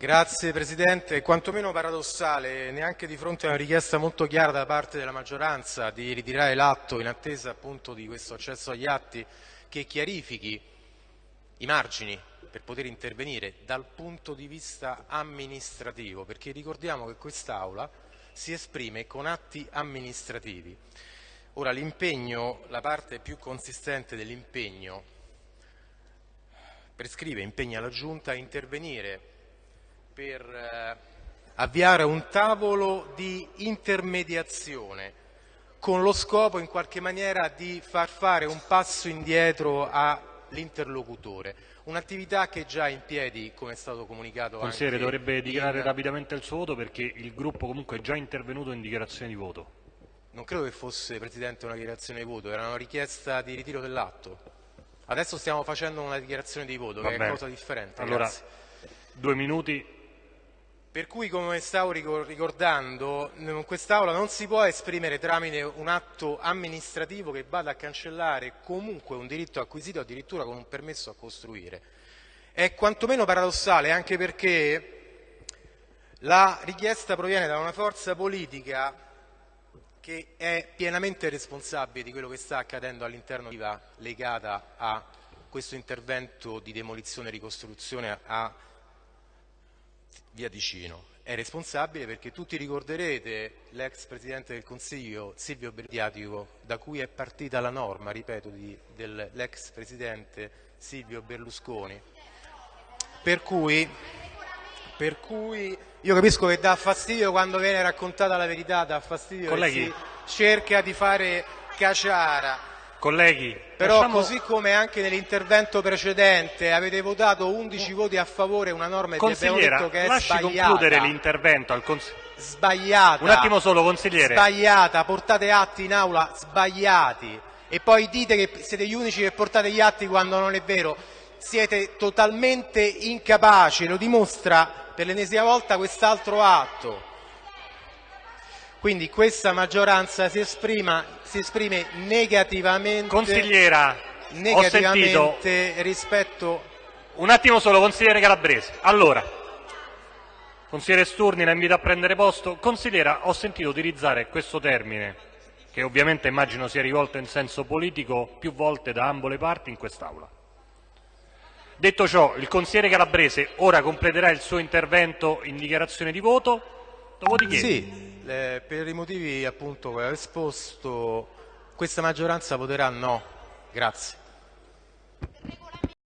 Grazie Presidente, è quantomeno paradossale, neanche di fronte a una richiesta molto chiara da parte della maggioranza di ritirare l'atto in attesa appunto di questo accesso agli atti che chiarifichi i margini per poter intervenire dal punto di vista amministrativo, perché ricordiamo che quest'Aula si esprime con atti amministrativi. Ora l'impegno, la parte più consistente dell'impegno prescrive, impegna la Giunta a intervenire per eh, avviare un tavolo di intermediazione con lo scopo in qualche maniera di far fare un passo indietro all'interlocutore. Un'attività che è già in piedi, come è stato comunicato Consigliere, anche dovrebbe dichiarare in... rapidamente il suo voto perché il gruppo comunque è già intervenuto in dichiarazione di voto. Non credo che fosse, Presidente, una dichiarazione di voto, era una richiesta di ritiro dell'atto. Adesso stiamo facendo una dichiarazione di voto, Va che bene. è cosa differente. Allora, Grazie. due minuti. Per cui, come stavo ricor- ricordando, quest'Aula non si può esprimere tramite un atto amministrativo che vada a cancellare comunque un diritto acquisito addirittura con un permesso a costruire. È quantomeno paradossale anche perché la richiesta proviene da una forza politica che è pienamente responsabile di quello che sta accadendo all'interno della legata a questo intervento di demolizione e ricostruzione a via Ticino. È responsabile perché tutti ricorderete l'ex Presidente del Consiglio Silvio Berdiatico da cui è partita la norma, ripeto, dell'ex Presidente Silvio Berlusconi. Per cui, per cui io capisco che dà fastidio quando viene raccontata la verità, dà fastidio Colleghi. che si cerca di fare caciara. Colleghi, Però lasciamo- così come anche nell'intervento precedente avete votato 11 voti a favore una norma che abbiamo detto che è lasci sbagliata, concludere l'intervento al cons- sbagliata, Un attimo solo, consigliere. sbagliata, portate atti in aula sbagliati e poi dite che siete gli unici che portate gli atti quando non è vero. Siete totalmente incapaci, lo dimostra per l'ennesima volta quest'altro atto. Quindi questa maggioranza si, esprima, si esprime negativamente, Consigliera, ho sentito negativamente rispetto Un attimo solo, consigliere Calabrese. Allora, consigliere Sturni, la invito a prendere posto. Consigliera, ho sentito utilizzare questo termine, che ovviamente immagino sia rivolto in senso politico, più volte da ambo le parti in quest'Aula. Detto ciò, il consigliere Calabrese ora completerà il suo intervento in dichiarazione di voto, dopodiché... Sì, eh, per i motivi appunto che ho esposto, questa maggioranza voterà no. Grazie.